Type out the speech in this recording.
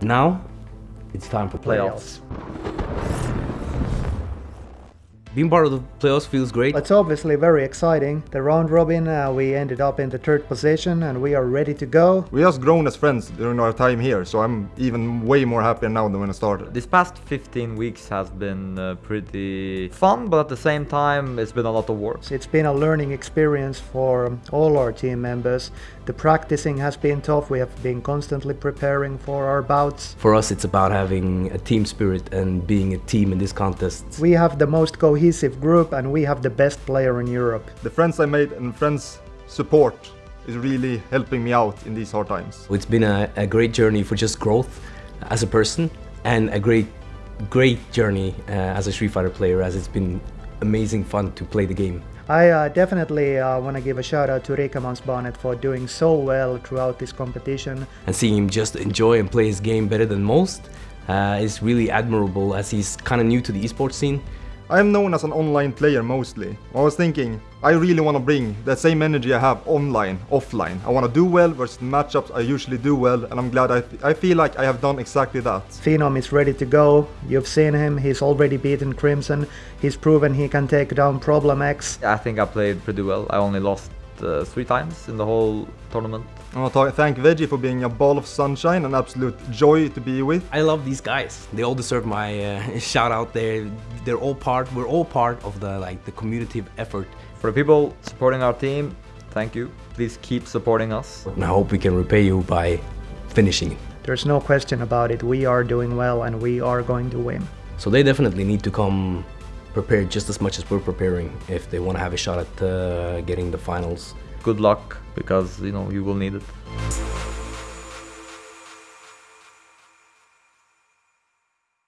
Now, it's time for playoffs. Being part of the playoffs feels great. It's obviously very exciting. The round robin, uh, we ended up in the third position and we are ready to go. We just grown as friends during our time here, so I'm even way more happy now than when I started. This past 15 weeks has been uh, pretty fun, but at the same time, it's been a lot of work. It's been a learning experience for all our team members. The practicing has been tough. We have been constantly preparing for our bouts. For us, it's about having a team spirit and being a team in this contest. We have the most cohesive group and we have the best player in Europe. The friends I made and friends support is really helping me out in these hard times. It's been a, a great journey for just growth as a person and a great, great journey uh, as a Street Fighter player as it's been amazing fun to play the game. I uh, definitely uh, want to give a shout out to Rieke Mansbannett for doing so well throughout this competition. And seeing him just enjoy and play his game better than most uh, is really admirable as he's kind of new to the esports scene. I am known as an online player mostly. I was thinking, I really want to bring that same energy I have online, offline. I want to do well versus matchups I usually do well and I'm glad I, I feel like I have done exactly that. Phenom is ready to go. You've seen him, he's already beaten Crimson. He's proven he can take down Problem X. I think I played pretty well. I only lost uh, three times in the whole tournament. I want to thank Veggie for being a ball of sunshine and absolute joy to be with. I love these guys. They all deserve my uh, shout out there. They're all part, we're all part of the like the community effort. For the people supporting our team, thank you. Please keep supporting us. And I hope we can repay you by finishing it. There's no question about it. We are doing well and we are going to win. So they definitely need to come prepared just as much as we're preparing if they want to have a shot at uh, getting the finals. Good luck because you know you will need it.